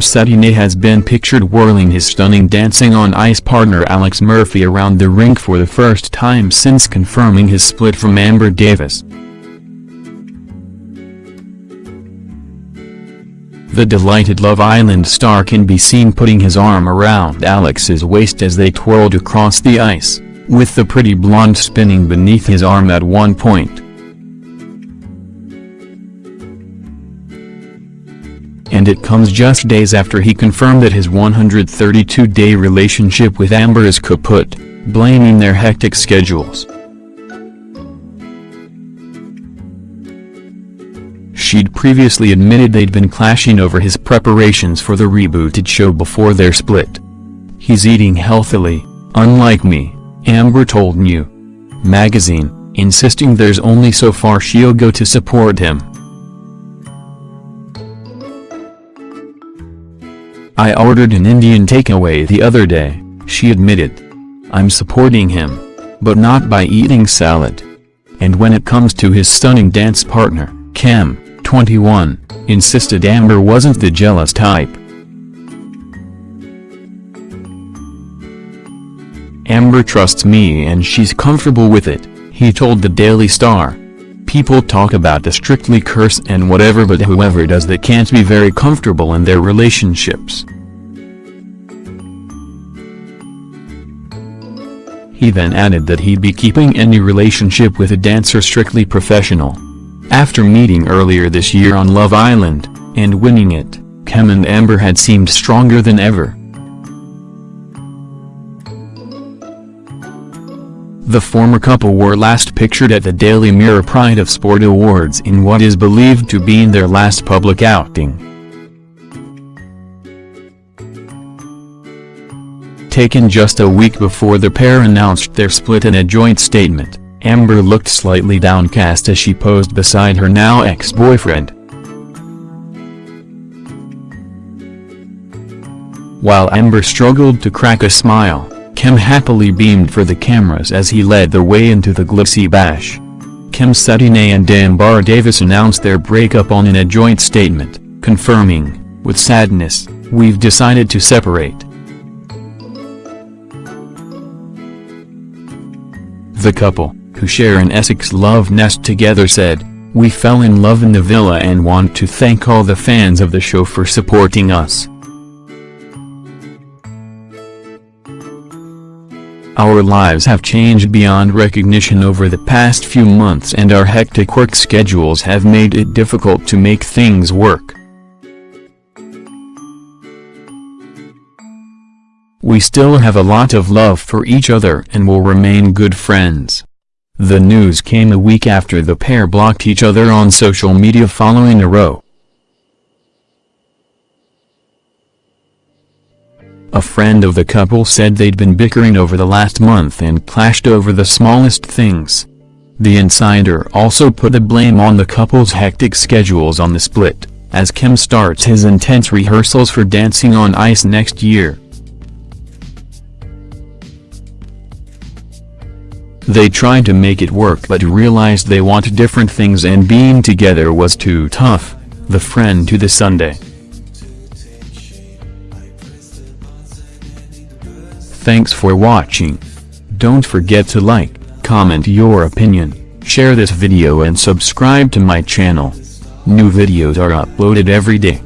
Cetinay has been pictured whirling his stunning Dancing on Ice partner Alex Murphy around the rink for the first time since confirming his split from Amber Davies. The delighted Love Island star can be seen putting his arm around Alex's waist as they twirled across the ice, with the pretty blonde spinning beneath his arm at one point. And it comes just days after he confirmed that his 132-day relationship with Amber is kaput, blaming their hectic schedules. She'd previously admitted they'd been clashing over his preparations for the rebooted show before their split. He's eating healthily, unlike me, Amber told New magazine, insisting there's only so far she'll go to support him. I ordered an Indian takeaway the other day, she admitted. I'm supporting him. But not by eating salad. And when it comes to his stunning dance partner, Kem, 21, insisted Amber wasn't the jealous type. Amber trusts me and she's comfortable with it, he told the Daily Star. People talk about the strictly curse and whatever but whoever does that can't be very comfortable in their relationships. He then added that he'd be keeping any relationship with a dancer strictly professional. After meeting earlier this year on Love Island, and winning it, Kem and Amber had seemed stronger than ever. The former couple were last pictured at the Daily Mirror Pride of Sport Awards in what is believed to be their last public outing. Taken just a week before the pair announced their split in a joint statement. Amber looked slightly downcast as she posed beside her now ex-boyfriend. While Amber struggled to crack a smile, Kem happily beamed for the cameras as he led the way into the glitzy bash. Kem Cetinay and Amber Davies announced their breakup on in a joint statement, confirming, with sadness, we've decided to separate. The couple who share an Essex love nest together said, We fell in love in the villa and want to thank all the fans of the show for supporting us. Our lives have changed beyond recognition over the past few months and our hectic work schedules have made it difficult to make things work. We still have a lot of love for each other and will remain good friends. The news came a week after the pair blocked each other on social media following a row. A friend of the couple said they'd been bickering over the last month and clashed over the smallest things. The insider also put the blame on the couple's hectic schedules on the split, as Kim starts his intense rehearsals for Dancing on Ice next year. They tried to make it work but realized they want different things and being together was too tough, the friend to the Sunday. Thanks for watching. Don't forget to like, comment your opinion, share this video and subscribe to my channel. New videos are uploaded every day.